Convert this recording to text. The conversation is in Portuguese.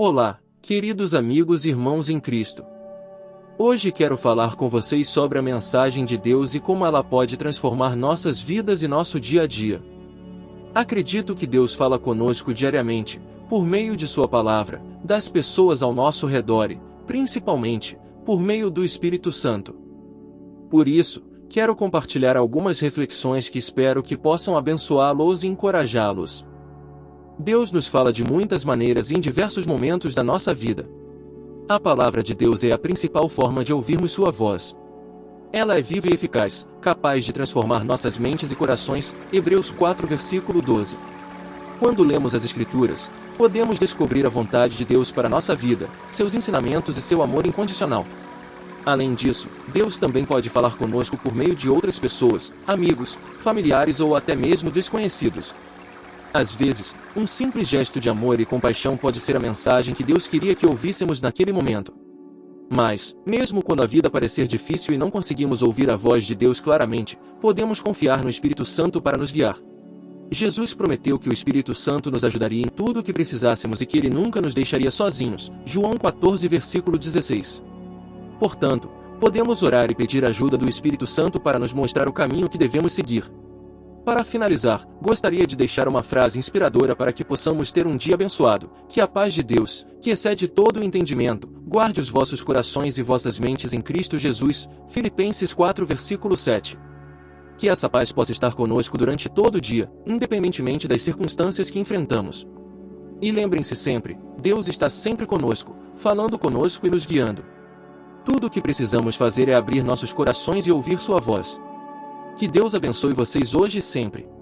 Olá, queridos amigos e irmãos em Cristo. Hoje quero falar com vocês sobre a mensagem de Deus e como ela pode transformar nossas vidas e nosso dia a dia. Acredito que Deus fala conosco diariamente, por meio de Sua palavra, das pessoas ao nosso redor e, principalmente, por meio do Espírito Santo. Por isso, quero compartilhar algumas reflexões que espero que possam abençoá-los e encorajá-los. Deus nos fala de muitas maneiras e em diversos momentos da nossa vida. A palavra de Deus é a principal forma de ouvirmos Sua voz. Ela é viva e eficaz, capaz de transformar nossas mentes e corações. Hebreus 4 versículo 12. Quando lemos as Escrituras, podemos descobrir a vontade de Deus para nossa vida, seus ensinamentos e seu amor incondicional. Além disso, Deus também pode falar conosco por meio de outras pessoas, amigos, familiares ou até mesmo desconhecidos, às vezes, um simples gesto de amor e compaixão pode ser a mensagem que Deus queria que ouvíssemos naquele momento. Mas, mesmo quando a vida parecer difícil e não conseguimos ouvir a voz de Deus claramente, podemos confiar no Espírito Santo para nos guiar. Jesus prometeu que o Espírito Santo nos ajudaria em tudo o que precisássemos e que ele nunca nos deixaria sozinhos. João 14, versículo 16. Portanto, podemos orar e pedir ajuda do Espírito Santo para nos mostrar o caminho que devemos seguir. Para finalizar, gostaria de deixar uma frase inspiradora para que possamos ter um dia abençoado. Que a paz de Deus, que excede todo o entendimento, guarde os vossos corações e vossas mentes em Cristo Jesus. Filipenses 4 versículo 7. Que essa paz possa estar conosco durante todo o dia, independentemente das circunstâncias que enfrentamos. E lembrem-se sempre, Deus está sempre conosco, falando conosco e nos guiando. Tudo o que precisamos fazer é abrir nossos corações e ouvir sua voz. Que Deus abençoe vocês hoje e sempre.